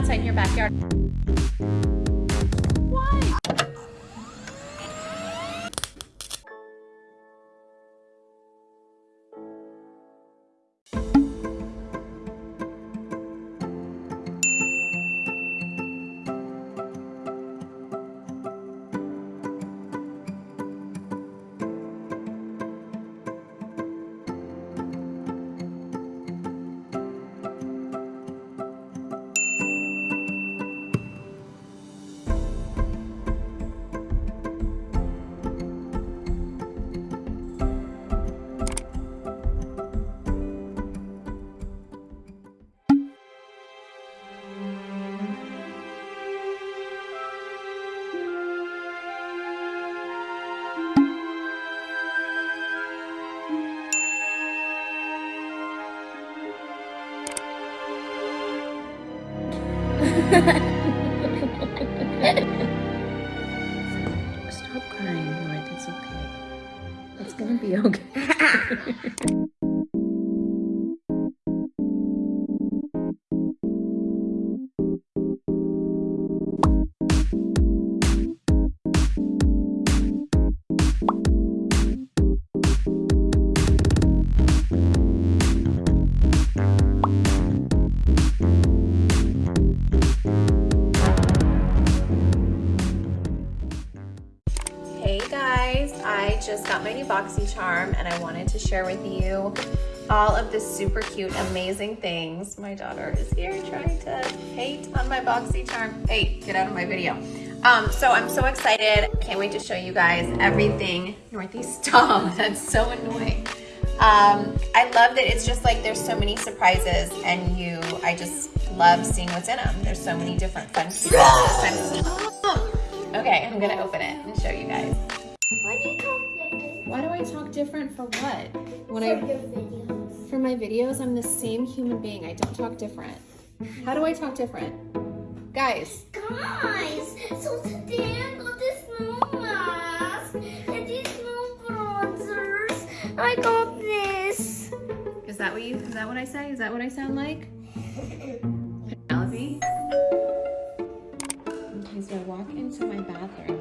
outside in your backyard. Stop crying, North. It's okay. It's gonna be okay. just got my new BoxyCharm, and I wanted to share with you all of the super cute, amazing things. My daughter is here trying to hate on my BoxyCharm. Hey, get out of my video. Um, so I'm so excited. Can't wait to show you guys everything. Northeast stop, that's so annoying. Um, I love that it's just like there's so many surprises and you, I just love seeing what's in them. There's so many different fun. Stop. Okay, I'm gonna open it and show you guys. Why do you different? Why do I talk different for what? When For I videos. for my videos, I'm the same human being. I don't talk different. How do I talk different? Guys, Guys, so today I got this new mask and these snow bronzers. I got this. is that what you is that what I say? Is that what I sound like? Penelope? Okay, so I walk into my bathroom.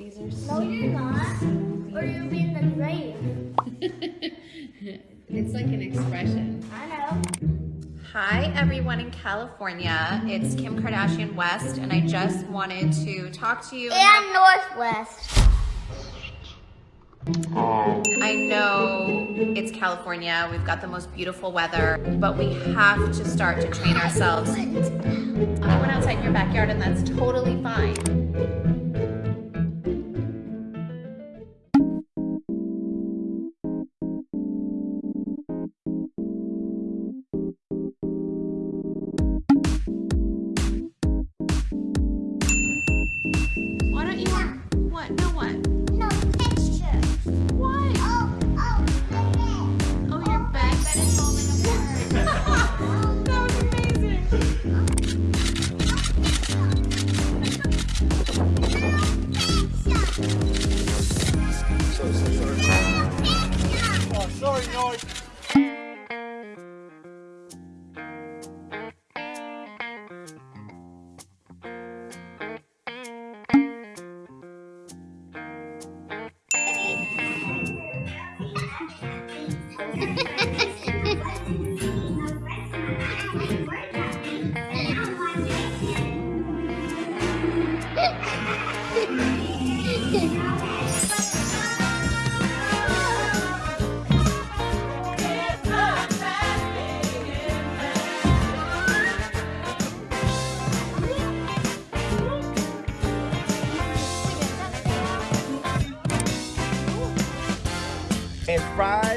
These are No, you're not. Or you'll be in the grave. it's like an expression. I know. Hi everyone in California. It's Kim Kardashian West and I just wanted to talk to you. And North West. I know it's California, we've got the most beautiful weather, but we have to start to train ourselves. I went outside in your backyard and that's totally fine. It's Friday